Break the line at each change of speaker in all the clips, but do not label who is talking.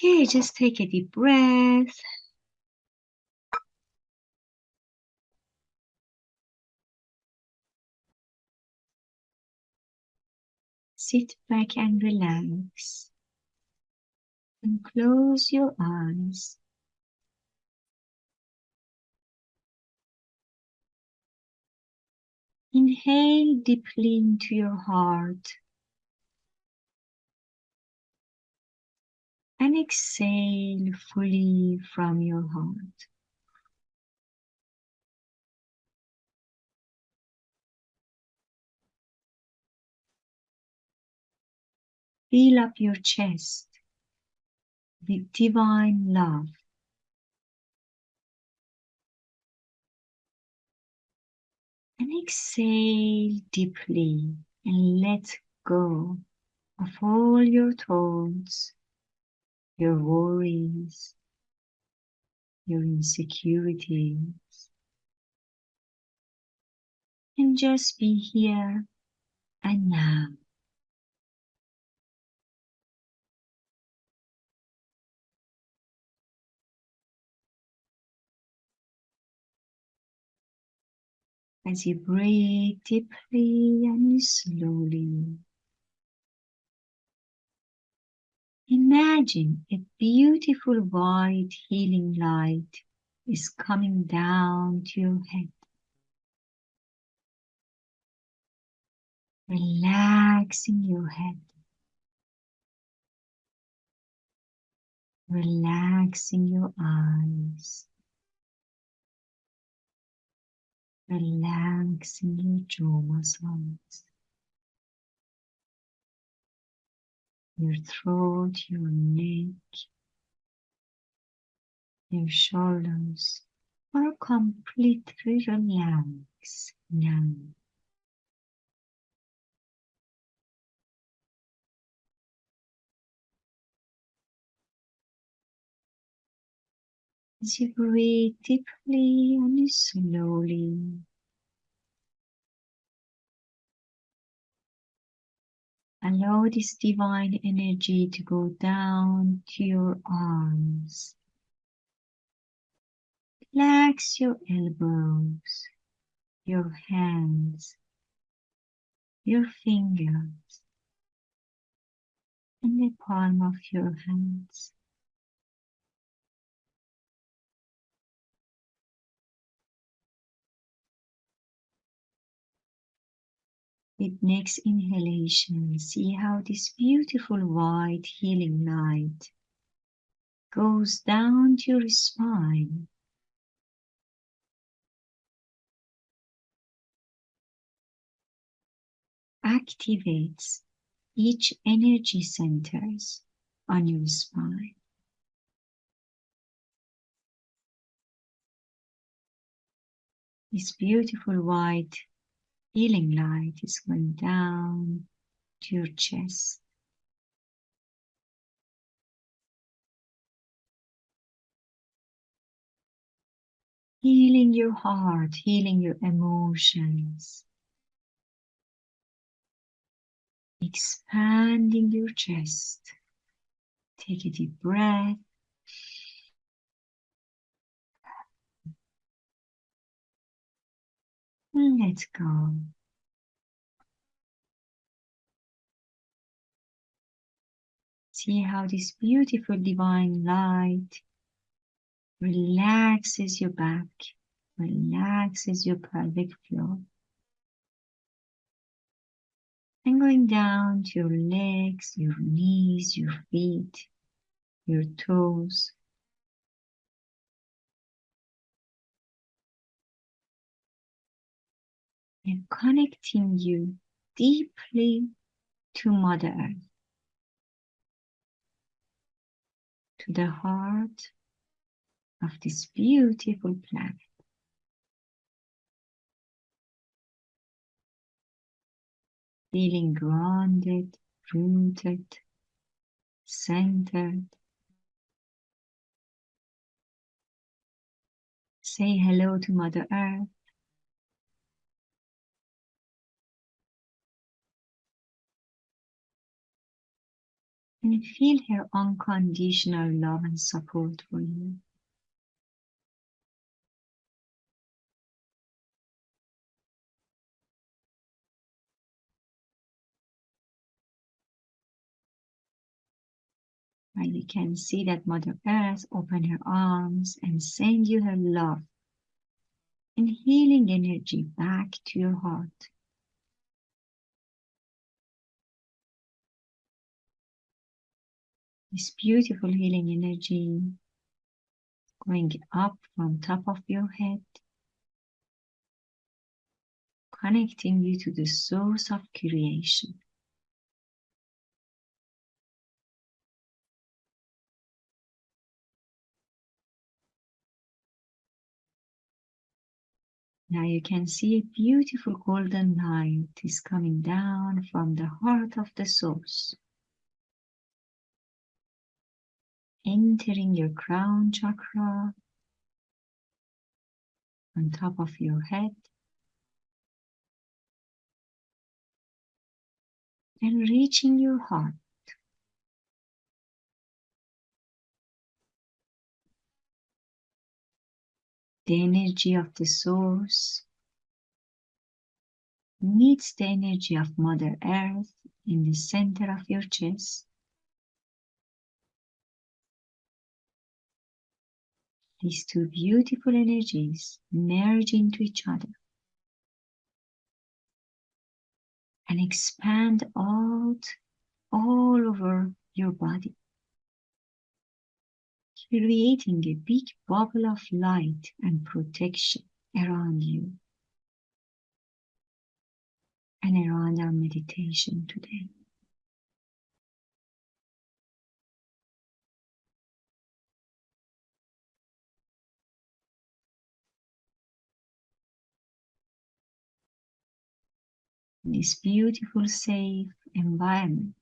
Okay, just take a deep breath. Sit back and relax. And close your eyes. Inhale deeply into your heart. And exhale fully from your heart. Fill up your chest with divine love. And exhale deeply and let go of all your thoughts, your worries, your insecurities. And just be here and now. as you breathe deeply and slowly. Imagine a beautiful white healing light is coming down to your head. Relaxing your head. Relaxing your eyes. relaxing your jaw muscles, your throat, your neck, your shoulders are completely relaxed now. As you breathe deeply and slowly, allow this divine energy to go down to your arms. Relax your elbows, your hands, your fingers, and the palm of your hands. With next inhalation, see how this beautiful white healing light goes down to your spine. Activates each energy centers on your spine. This beautiful white healing light is going down to your chest. Healing your heart, healing your emotions. Expanding your chest. Take a deep breath. And let go. See how this beautiful divine light relaxes your back, relaxes your pelvic floor. And going down to your legs, your knees, your feet, your toes. And connecting you deeply to Mother Earth. To the heart of this beautiful planet. Feeling grounded, rooted, centered. Say hello to Mother Earth. And feel her unconditional love and support for you. And you can see that Mother Earth open her arms and send you her love and healing energy back to your heart. This beautiful healing energy going up from top of your head, connecting you to the source of creation. Now you can see a beautiful golden light is coming down from the heart of the source. Entering your crown chakra on top of your head. And reaching your heart. the energy of the source meets the energy of Mother Earth in the center of your chest. These two beautiful energies merge into each other and expand out all over your body creating a big bubble of light and protection around you and around our meditation today. This beautiful, safe environment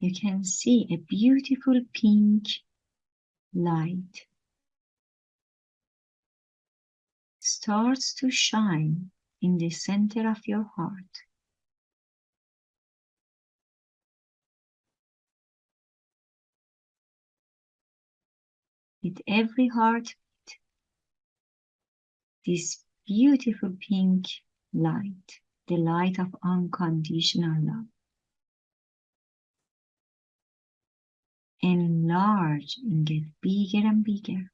you can see a beautiful pink light starts to shine in the center of your heart. With every heartbeat, this beautiful pink light, the light of unconditional love, enlarge and get bigger and bigger.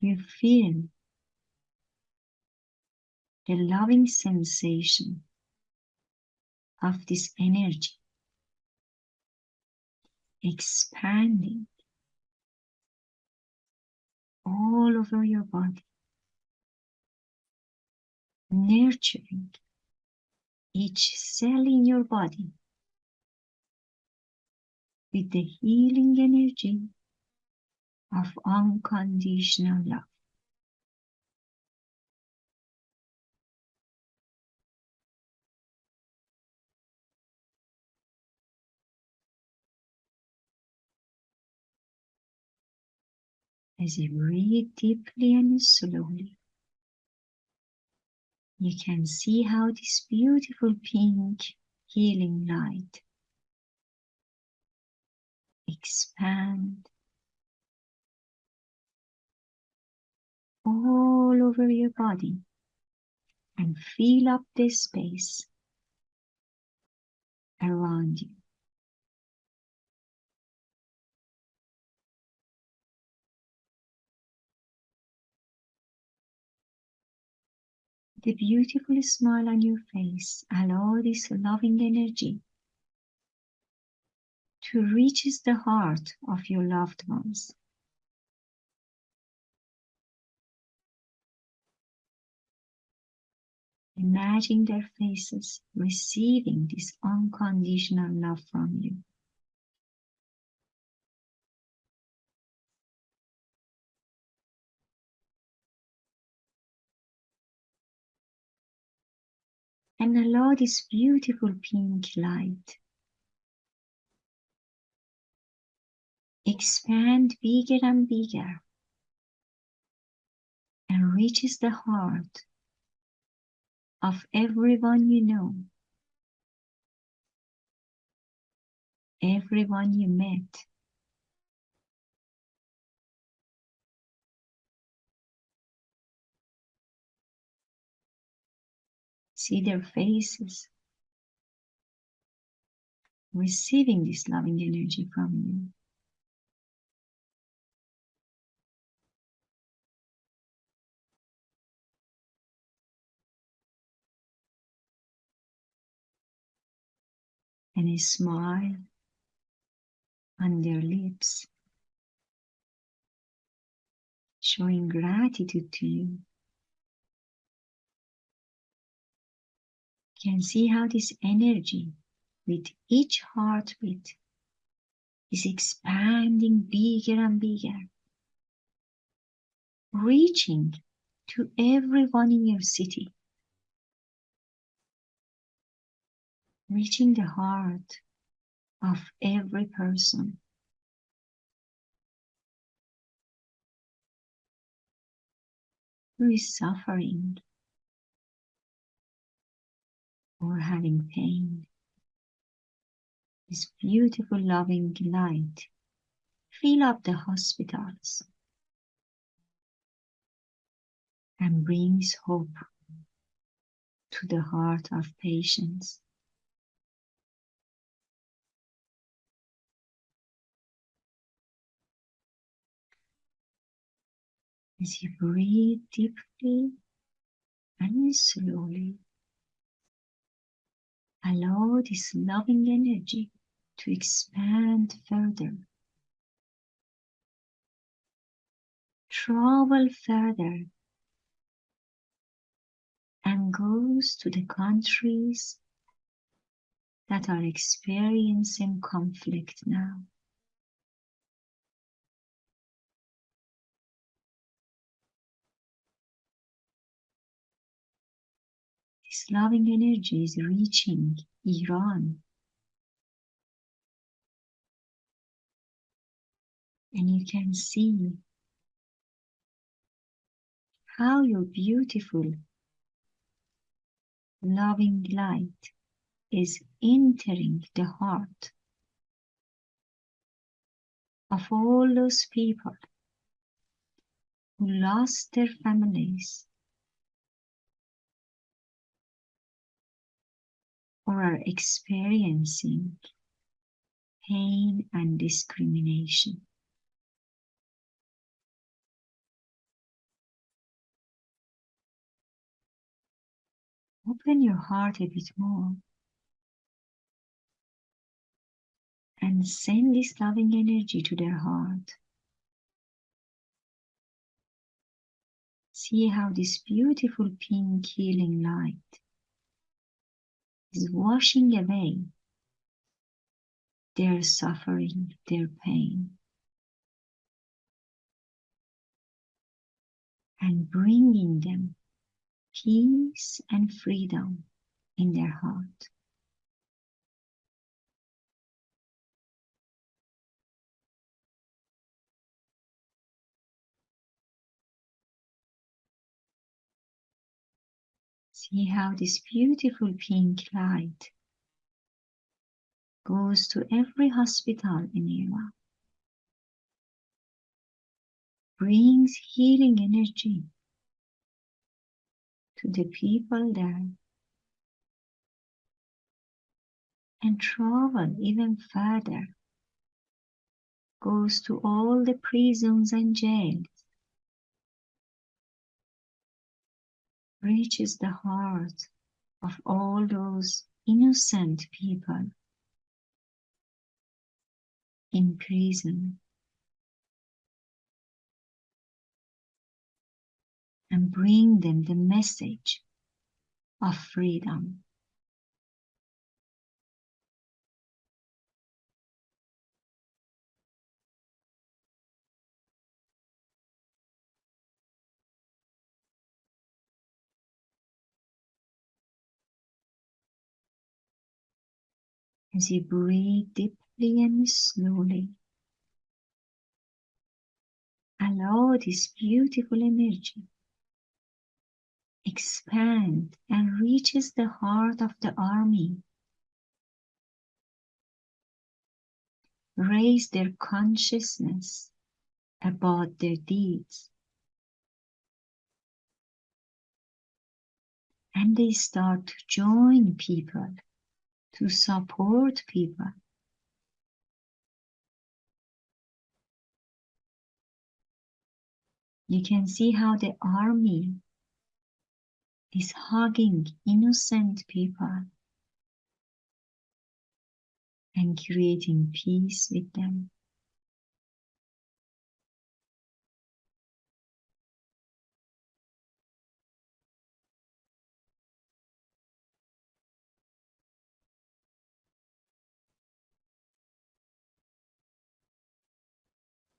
You feel the loving sensation of this energy expanding all over your body, nurturing each cell in your body with the healing energy of unconditional love. As you breathe deeply and slowly, you can see how this beautiful pink healing light expand all over your body and fill up the space around you. The beautiful smile on your face, allow this loving energy to reach the heart of your loved ones. Imagine their faces receiving this unconditional love from you. And allow this beautiful pink light. Expand bigger and bigger. And reaches the heart of everyone you know, everyone you met. See their faces, receiving this loving energy from you. and a smile on their lips, showing gratitude to you. Can see how this energy with each heartbeat is expanding bigger and bigger, reaching to everyone in your city, reaching the heart of every person. Who is suffering or having pain. This beautiful loving light fill up the hospitals and brings hope to the heart of patients. As you breathe deeply and slowly, allow this loving energy to expand further. Travel further and goes to the countries that are experiencing conflict now. This loving energy is reaching Iran. And you can see how your beautiful loving light is entering the heart of all those people who lost their families or are experiencing pain and discrimination. Open your heart a bit more and send this loving energy to their heart. See how this beautiful pink healing light is washing away their suffering, their pain, and bringing them peace and freedom in their heart. See how this beautiful pink light goes to every hospital in Iran, brings healing energy to the people there. And travel even further, goes to all the prisons and jails, reaches the heart of all those innocent people in prison and bring them the message of freedom. As you breathe deeply and slowly, allow this beautiful energy expand and reaches the heart of the army. Raise their consciousness about their deeds. And they start to join people, to support people. You can see how the army is hugging innocent people and creating peace with them.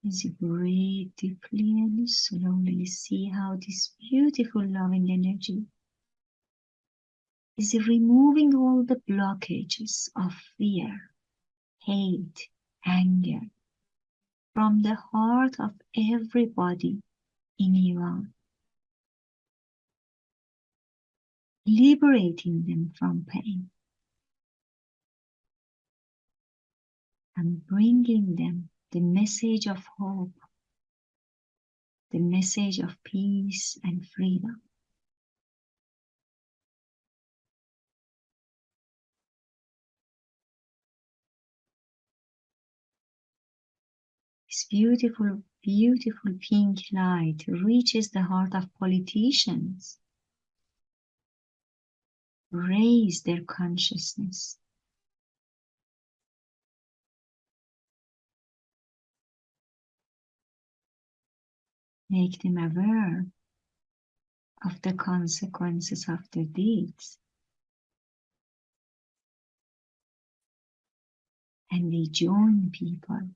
As you breathe deeply and slowly see how this beautiful loving energy is removing all the blockages of fear, hate, anger from the heart of everybody in Iran, liberating them from pain and bringing them the message of hope, the message of peace and freedom. This beautiful, beautiful pink light reaches the heart of politicians. Raise their consciousness. Make them aware of the consequences of their deeds. And they join people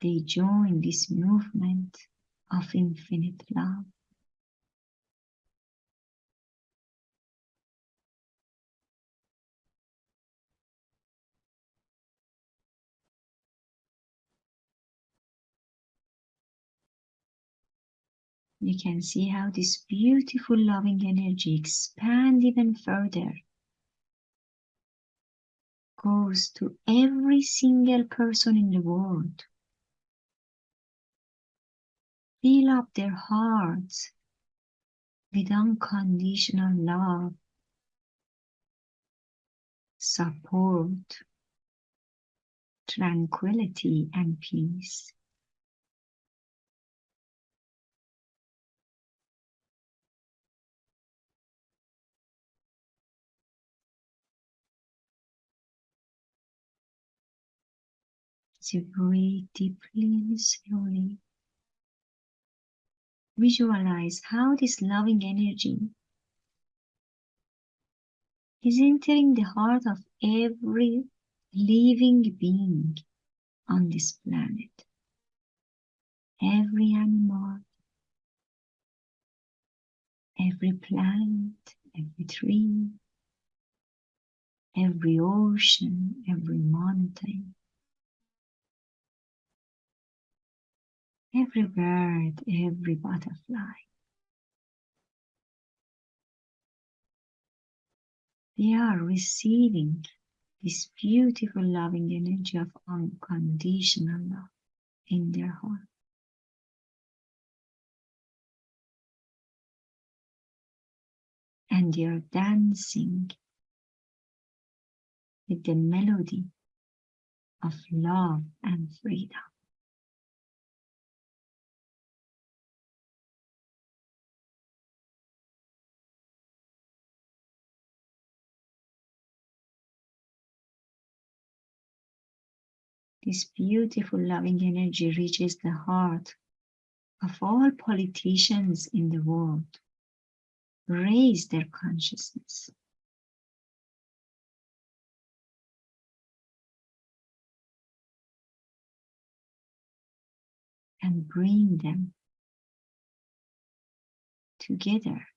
they join this movement of infinite love. You can see how this beautiful loving energy expands even further goes to every single person in the world Fill up their hearts with unconditional love, support, tranquility, and peace. So breathe deeply and slowly visualize how this loving energy is entering the heart of every living being on this planet. Every animal, every plant, every tree, every ocean, every mountain, every bird, every butterfly. They are receiving this beautiful loving energy of unconditional love in their heart. And they are dancing with the melody of love and freedom. This beautiful loving energy reaches the heart of all politicians in the world. Raise their consciousness. And bring them together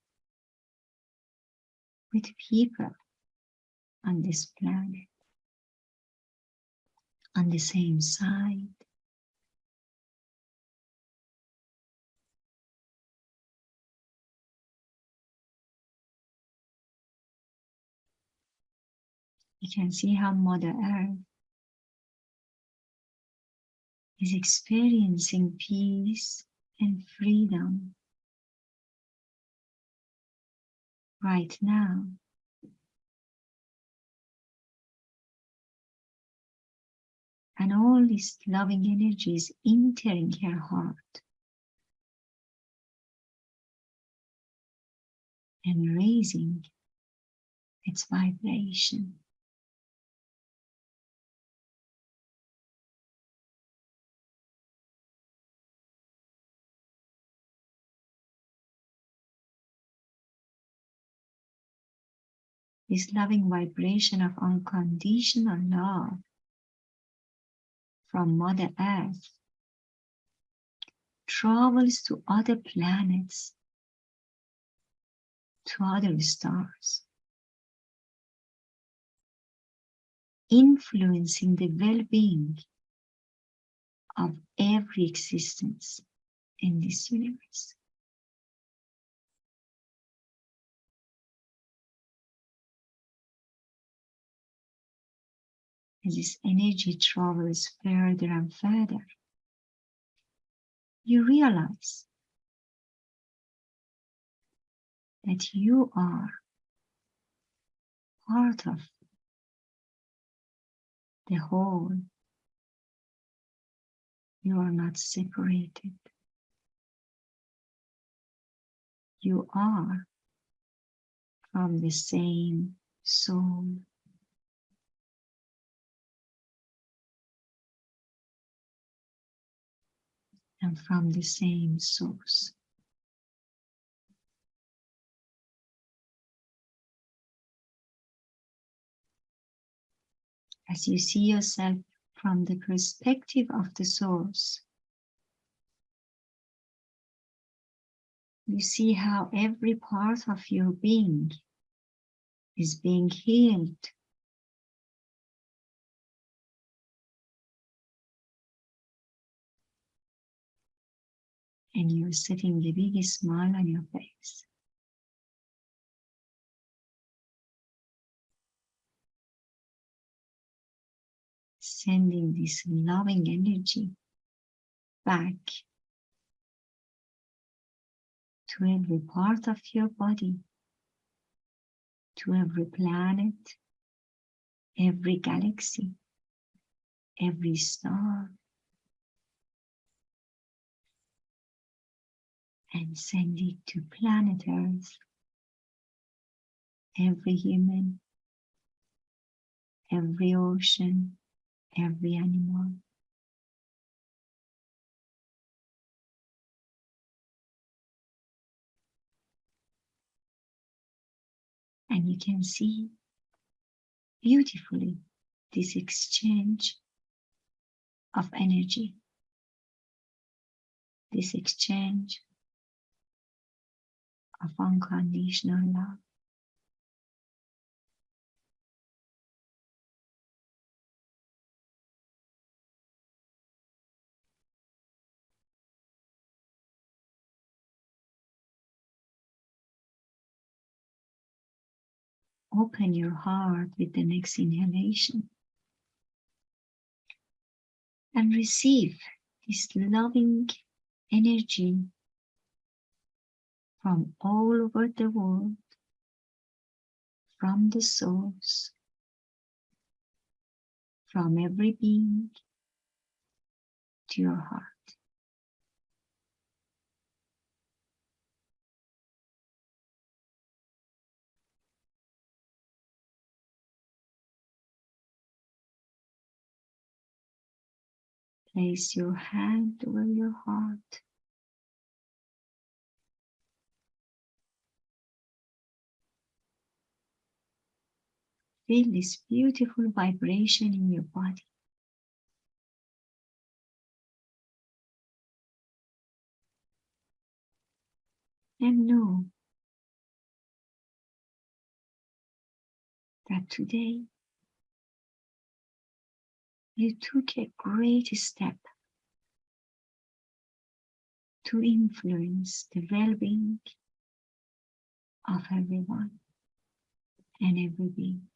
with people on this planet on the same side. You can see how Mother Earth is experiencing peace and freedom right now. And all this loving energy is entering her heart and raising its vibration. This loving vibration of unconditional love from Mother Earth travels to other planets, to other stars, influencing the well-being of every existence in this universe. As this energy travels further and further, you realize that you are part of the whole. You are not separated. You are from the same soul. And from the same source. As you see yourself from the perspective of the source, you see how every part of your being is being healed and you're setting the biggest smile on your face. Sending this loving energy back to every part of your body, to every planet, every galaxy, every star, and send it to planet Earth. Every human, every ocean, every animal. And you can see beautifully this exchange of energy, this exchange of unconditional love. Open your heart with the next inhalation and receive this loving energy from all over the world, from the source, from every being to your heart. Place your hand over your heart feel this beautiful vibration in your body. And know that today you took a great step to influence the well-being of everyone and every being.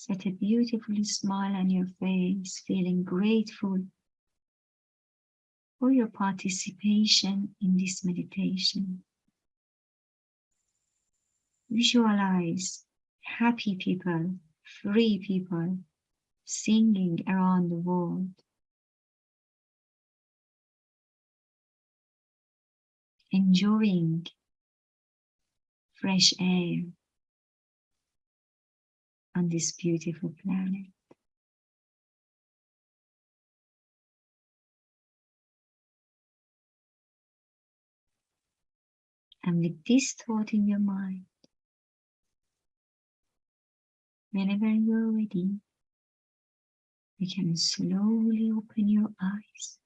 Set a beautiful smile on your face, feeling grateful for your participation in this meditation. Visualize happy people, free people, singing around the world. Enjoying fresh air on this beautiful planet. And with this thought in your mind, whenever you're ready, you can slowly open your eyes